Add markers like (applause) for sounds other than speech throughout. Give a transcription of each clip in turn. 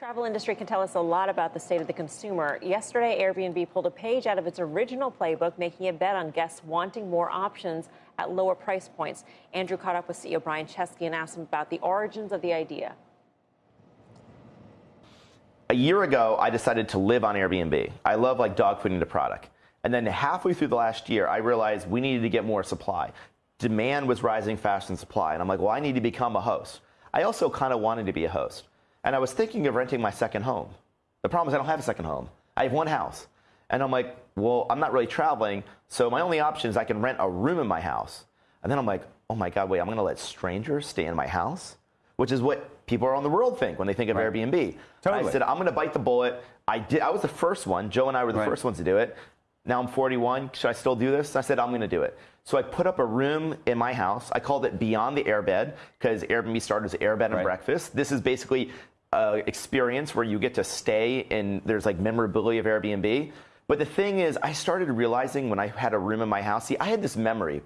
Travel industry can tell us a lot about the state of the consumer. Yesterday, Airbnb pulled a page out of its original playbook, making a bet on guests wanting more options at lower price points. Andrew caught up with CEO Brian Chesky and asked him about the origins of the idea. A year ago, I decided to live on Airbnb. I love like dog fooding the product. And then halfway through the last year, I realized we needed to get more supply. Demand was rising faster than supply. And I'm like, well, I need to become a host. I also kind of wanted to be a host. And I was thinking of renting my second home. The problem is I don't have a second home. I have one house. And I'm like, well, I'm not really traveling, so my only option is I can rent a room in my house. And then I'm like, oh my God, wait, I'm gonna let strangers stay in my house? Which is what people around the world think when they think of right. Airbnb. Totally. I said, I'm gonna bite the bullet. I did I was the first one. Joe and I were the right. first ones to do it. Now I'm 41. Should I still do this? I said, I'm gonna do it. So I put up a room in my house. I called it Beyond the Airbed because Airbnb started as Airbed and right. breakfast. This is basically uh, experience where you get to stay and there's like memorability of Airbnb. But the thing is, I started realizing when I had a room in my house, see, I had this memory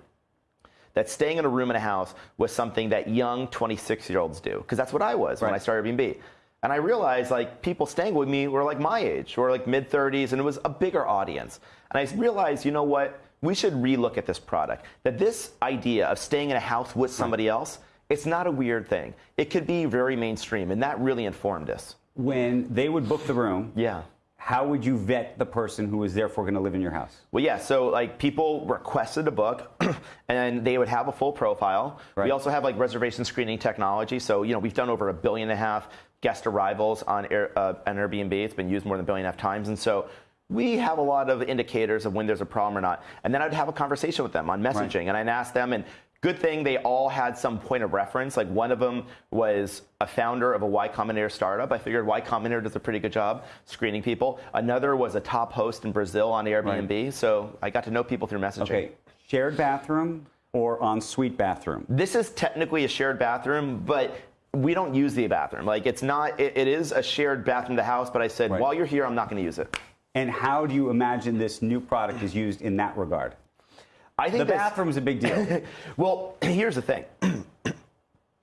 that staying in a room in a house was something that young 26 year olds do, because that's what I was right. when I started Airbnb. And I realized like people staying with me were like my age, or like mid 30s, and it was a bigger audience. And I realized, you know what? We should relook at this product. That this idea of staying in a house with somebody else it's not a weird thing. It could be very mainstream, and that really informed us. When they would book the room, yeah. How would you vet the person who is therefore going to live in your house? Well, yeah. So like people requested a book, (clears throat) and they would have a full profile. Right. We also have like reservation screening technology. So you know we've done over a billion and a half guest arrivals on, Air, uh, on Airbnb. It's been used more than a billion and a half times, and so we have a lot of indicators of when there's a problem or not. And then I'd have a conversation with them on messaging, right. and I'd ask them, and Good thing they all had some point of reference. Like one of them was a founder of a Y Combinator startup. I figured Y Combinator does a pretty good job screening people. Another was a top host in Brazil on Airbnb. Right. So I got to know people through messaging. Okay, shared bathroom or ensuite bathroom? This is technically a shared bathroom, but we don't use the bathroom. Like it's not. it, it is a shared bathroom in the house, but I said right. while you're here, I'm not going to use it. And how do you imagine this new product is used in that regard? I think the bathroom's a big deal. (laughs) well, (clears throat) here's the thing. (clears throat)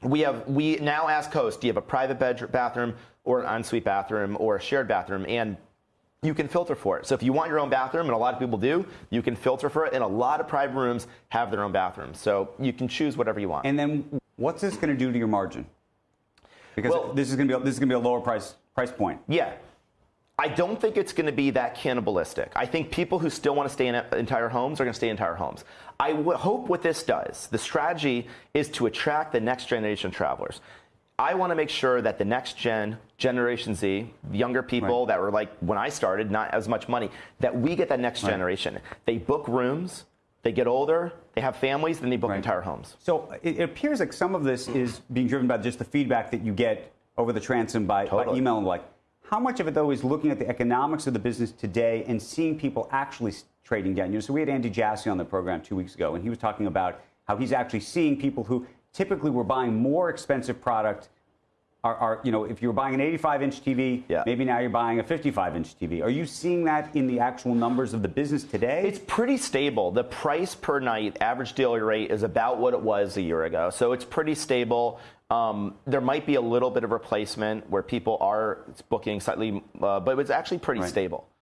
we have we now ask hosts, do you have a private bedroom, bathroom or an ensuite bathroom or a shared bathroom? And you can filter for it. So if you want your own bathroom, and a lot of people do, you can filter for it. And a lot of private rooms have their own bathrooms. So you can choose whatever you want. And then what's this going to do to your margin? Because well, this is going to be this is going to be a lower price price point. Yeah. I don't think it's going to be that cannibalistic. I think people who still want to stay in entire homes are going to stay in entire homes. I hope what this does, the strategy is to attract the next generation of travelers. I want to make sure that the next gen, Generation Z, younger people right. that were like when I started, not as much money, that we get that next right. generation. They book rooms, they get older, they have families, then they book right. entire homes. So it appears like some of this is being driven by just the feedback that you get over the transom by, totally. by email and like how much of it, though, is looking at the economics of the business today and seeing people actually trading down? You know, so we had Andy Jassy on the program two weeks ago, and he was talking about how he's actually seeing people who typically were buying more expensive product are, are, you know, if you're buying an 85 inch TV, yeah. maybe now you're buying a 55 inch TV. Are you seeing that in the actual numbers of the business today? It's pretty stable. The price per night, average daily rate, is about what it was a year ago. So it's pretty stable. Um, there might be a little bit of replacement where people are booking slightly, uh, but it's actually pretty right. stable.